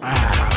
Ah.